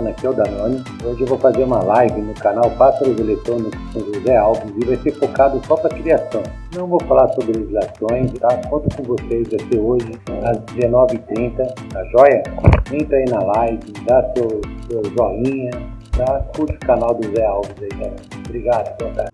conversando aqui é o Danone. Hoje eu vou fazer uma live no canal Pássaros Eletrônicos com José Alves e vai ser focado só para criação. Não vou falar sobre legislações, tá? Conto com vocês, vai ser hoje às 19h30, tá joia? Entra aí na live, dá seu, seu joinha, tá? Curte o canal do Zé Alves aí, galera. Obrigado, boa.